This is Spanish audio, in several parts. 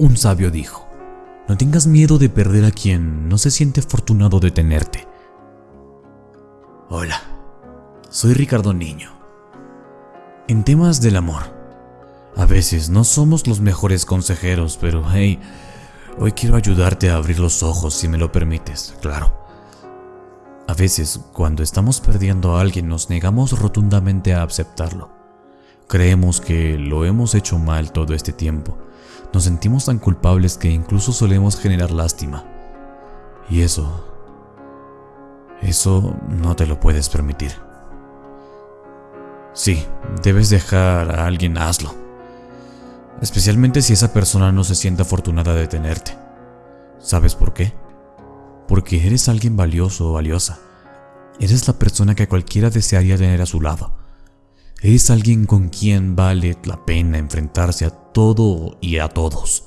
Un sabio dijo, no tengas miedo de perder a quien no se siente afortunado de tenerte. Hola, soy Ricardo Niño. En temas del amor, a veces no somos los mejores consejeros, pero hey, hoy quiero ayudarte a abrir los ojos si me lo permites, claro. A veces, cuando estamos perdiendo a alguien, nos negamos rotundamente a aceptarlo. Creemos que lo hemos hecho mal todo este tiempo nos sentimos tan culpables que incluso solemos generar lástima. Y eso... Eso no te lo puedes permitir. Sí, debes dejar a alguien, hazlo. Especialmente si esa persona no se siente afortunada de tenerte. ¿Sabes por qué? Porque eres alguien valioso o valiosa. Eres la persona que cualquiera desearía tener a su lado. Eres alguien con quien vale la pena enfrentarse a todo y a todos.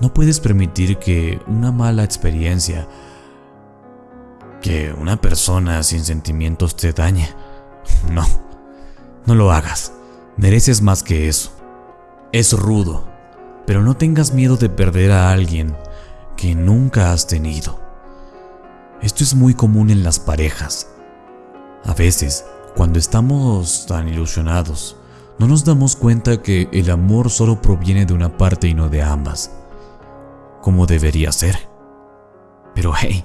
No puedes permitir que una mala experiencia, que una persona sin sentimientos te dañe. No, no lo hagas. Mereces más que eso. Es rudo, pero no tengas miedo de perder a alguien que nunca has tenido. Esto es muy común en las parejas. A veces cuando estamos tan ilusionados, no nos damos cuenta que el amor solo proviene de una parte y no de ambas, como debería ser. Pero hey,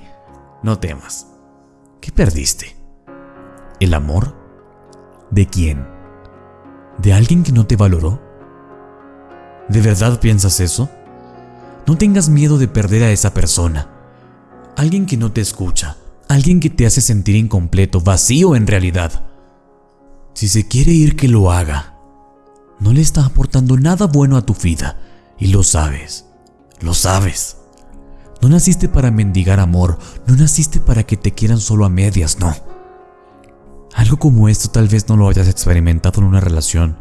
no temas. ¿Qué perdiste? ¿El amor? ¿De quién? ¿De alguien que no te valoró? ¿De verdad piensas eso? No tengas miedo de perder a esa persona. Alguien que no te escucha, alguien que te hace sentir incompleto, vacío en realidad. Si se quiere ir, que lo haga. No le está aportando nada bueno a tu vida y lo sabes. Lo sabes. No naciste para mendigar amor, no naciste para que te quieran solo a medias, no. Algo como esto tal vez no lo hayas experimentado en una relación,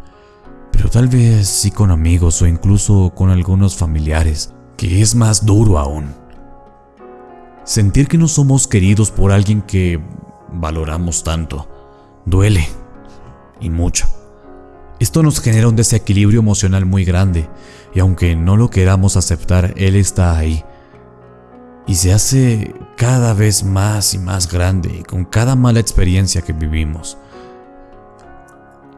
pero tal vez sí con amigos o incluso con algunos familiares, que es más duro aún. Sentir que no somos queridos por alguien que valoramos tanto, duele y mucho. Esto nos genera un desequilibrio emocional muy grande, y aunque no lo queramos aceptar, Él está ahí. Y se hace cada vez más y más grande con cada mala experiencia que vivimos.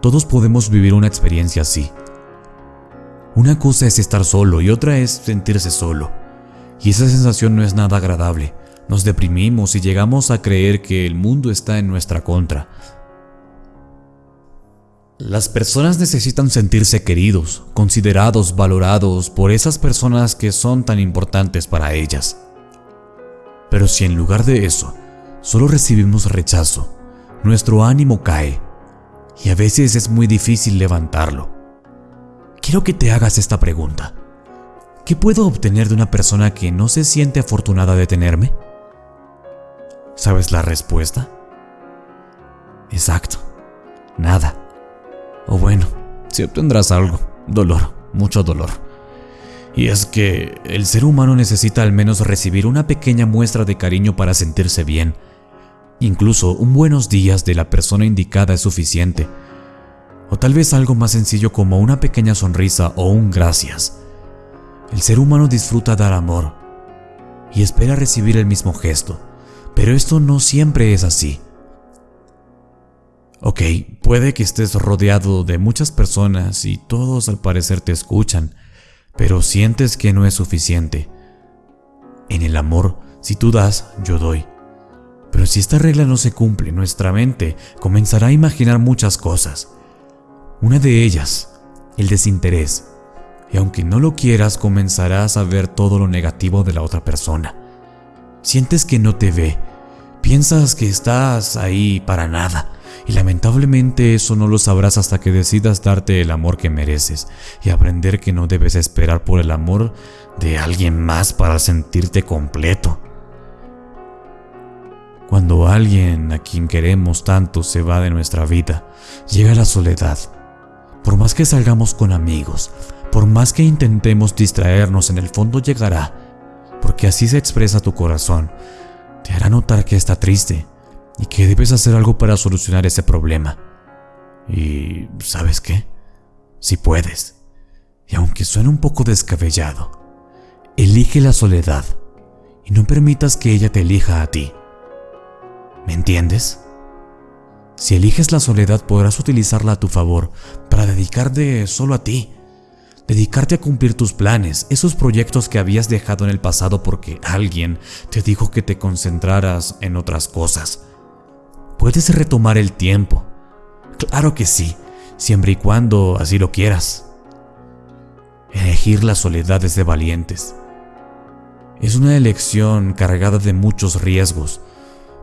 Todos podemos vivir una experiencia así. Una cosa es estar solo y otra es sentirse solo. Y esa sensación no es nada agradable. Nos deprimimos y llegamos a creer que el mundo está en nuestra contra, las personas necesitan sentirse queridos, considerados, valorados por esas personas que son tan importantes para ellas. Pero si en lugar de eso, solo recibimos rechazo, nuestro ánimo cae y a veces es muy difícil levantarlo. Quiero que te hagas esta pregunta. ¿Qué puedo obtener de una persona que no se siente afortunada de tenerme? ¿Sabes la respuesta? Exacto. Nada. Si obtendrás algo, dolor, mucho dolor. Y es que el ser humano necesita al menos recibir una pequeña muestra de cariño para sentirse bien. Incluso un buenos días de la persona indicada es suficiente. O tal vez algo más sencillo como una pequeña sonrisa o un gracias. El ser humano disfruta dar amor y espera recibir el mismo gesto, pero esto no siempre es así. Ok, puede que estés rodeado de muchas personas y todos al parecer te escuchan, pero sientes que no es suficiente. En el amor, si tú das, yo doy. Pero si esta regla no se cumple, nuestra mente comenzará a imaginar muchas cosas. Una de ellas, el desinterés. Y aunque no lo quieras, comenzarás a ver todo lo negativo de la otra persona. Sientes que no te ve. Piensas que estás ahí para nada y lamentablemente eso no lo sabrás hasta que decidas darte el amor que mereces y aprender que no debes esperar por el amor de alguien más para sentirte completo. Cuando alguien a quien queremos tanto se va de nuestra vida, llega la soledad. Por más que salgamos con amigos, por más que intentemos distraernos, en el fondo llegará, porque así se expresa tu corazón. Te hará notar que está triste, y que debes hacer algo para solucionar ese problema. Y ¿sabes qué? Si puedes, Y aunque suene un poco descabellado, elige la soledad y no permitas que ella te elija a ti. ¿Me entiendes? Si eliges la soledad podrás utilizarla a tu favor para dedicarte solo a ti, dedicarte a cumplir tus planes, esos proyectos que habías dejado en el pasado porque alguien te dijo que te concentraras en otras cosas. Puedes retomar el tiempo. Claro que sí, siempre y cuando así lo quieras. Elegir la soledad es de valientes. Es una elección cargada de muchos riesgos,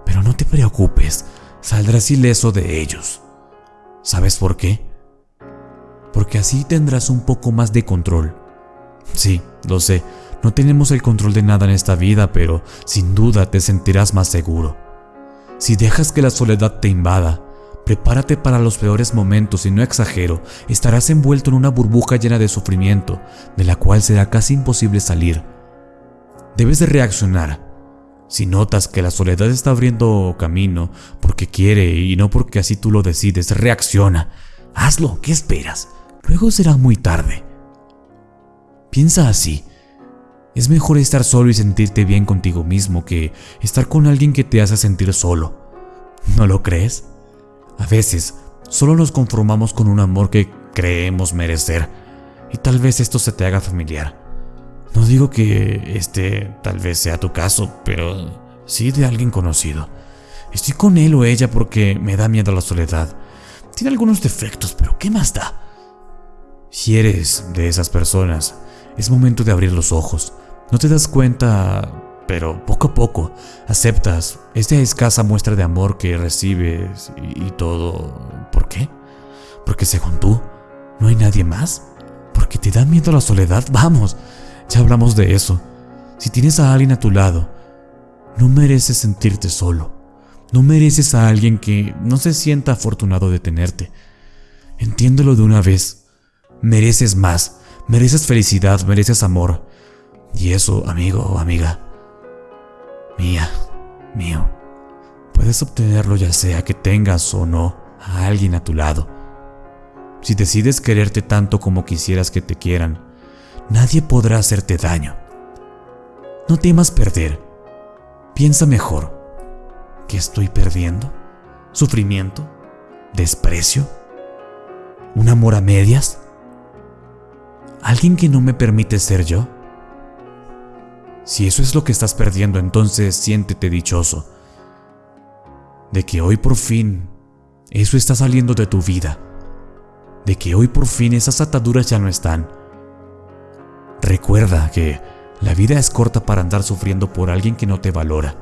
pero no te preocupes, saldrás ileso de ellos. ¿Sabes por qué? Porque así tendrás un poco más de control. Sí, lo sé, no tenemos el control de nada en esta vida, pero sin duda te sentirás más seguro. Si dejas que la soledad te invada, prepárate para los peores momentos y no exagero, estarás envuelto en una burbuja llena de sufrimiento, de la cual será casi imposible salir. Debes de reaccionar. Si notas que la soledad está abriendo camino porque quiere y no porque así tú lo decides, reacciona. Hazlo, ¿qué esperas? Luego será muy tarde. Piensa así. Es mejor estar solo y sentirte bien contigo mismo que estar con alguien que te hace sentir solo. ¿No lo crees? A veces solo nos conformamos con un amor que creemos merecer y tal vez esto se te haga familiar. No digo que este tal vez sea tu caso, pero sí de alguien conocido. Estoy con él o ella porque me da miedo la soledad. Tiene algunos defectos, pero ¿qué más da? Si eres de esas personas, es momento de abrir los ojos. No te das cuenta, pero poco a poco aceptas esta escasa muestra de amor que recibes y, todo. ¿Por qué? Porque según tú, no hay nadie más. Porque te da miedo la soledad. Vamos, ya hablamos de eso. Si tienes a alguien a tu lado, no mereces sentirte solo. No mereces a alguien que no se sienta afortunado de tenerte. Entiéndelo de una vez. Mereces más. Mereces felicidad, mereces amor. Y eso, amigo o amiga, mía, mío, puedes obtenerlo ya sea que tengas o no a alguien a tu lado. Si decides quererte tanto como quisieras que te quieran, nadie podrá hacerte daño. No temas perder. Piensa mejor. ¿Qué estoy perdiendo? ¿Sufrimiento? ¿Desprecio? ¿Un amor a medias? ¿Alguien que no me permite ser yo? Si eso es lo que estás perdiendo, entonces siéntete dichoso de que hoy por fin eso está saliendo de tu vida, de que hoy por fin esas ataduras ya no están. Recuerda que la vida es corta para andar sufriendo por alguien que no te valora.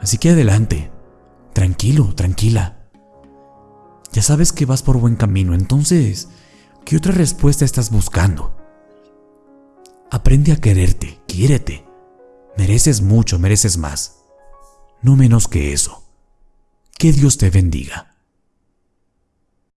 Así que adelante, tranquilo, tranquila. Ya sabes que vas por buen camino, entonces ¿Qué otra respuesta estás buscando? Aprende a quererte, quiérete. Mereces mucho, mereces más. No menos que eso. Que Dios te bendiga.